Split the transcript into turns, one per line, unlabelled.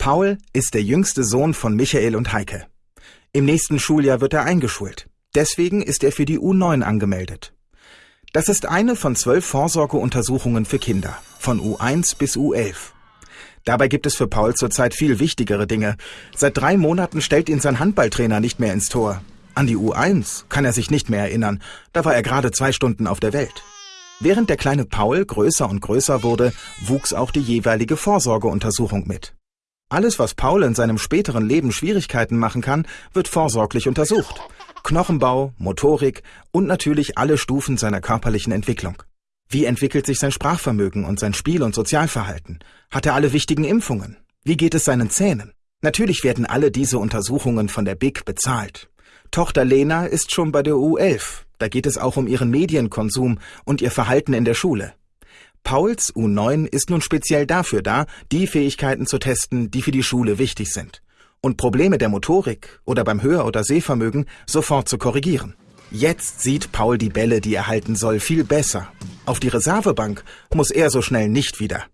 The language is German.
Paul ist der jüngste Sohn von Michael und Heike. Im nächsten Schuljahr wird er eingeschult. Deswegen ist er für die U9 angemeldet. Das ist eine von zwölf Vorsorgeuntersuchungen für Kinder, von U1 bis U11. Dabei gibt es für Paul zurzeit viel wichtigere Dinge. Seit drei Monaten stellt ihn sein Handballtrainer nicht mehr ins Tor. An die U1 kann er sich nicht mehr erinnern. Da war er gerade zwei Stunden auf der Welt. Während der kleine Paul größer und größer wurde, wuchs auch die jeweilige Vorsorgeuntersuchung mit. Alles, was Paul in seinem späteren Leben Schwierigkeiten machen kann, wird vorsorglich untersucht. Knochenbau, Motorik und natürlich alle Stufen seiner körperlichen Entwicklung. Wie entwickelt sich sein Sprachvermögen und sein Spiel- und Sozialverhalten? Hat er alle wichtigen Impfungen? Wie geht es seinen Zähnen? Natürlich werden alle diese Untersuchungen von der BIC bezahlt. Tochter Lena ist schon bei der U11. Da geht es auch um ihren Medienkonsum und ihr Verhalten in der Schule. Pauls U9 ist nun speziell dafür da, die Fähigkeiten zu testen, die für die Schule wichtig sind. Und Probleme der Motorik oder beim Hör- oder Sehvermögen sofort zu korrigieren. Jetzt sieht Paul die Bälle, die er halten soll, viel besser. Auf die Reservebank muss er so schnell nicht wieder.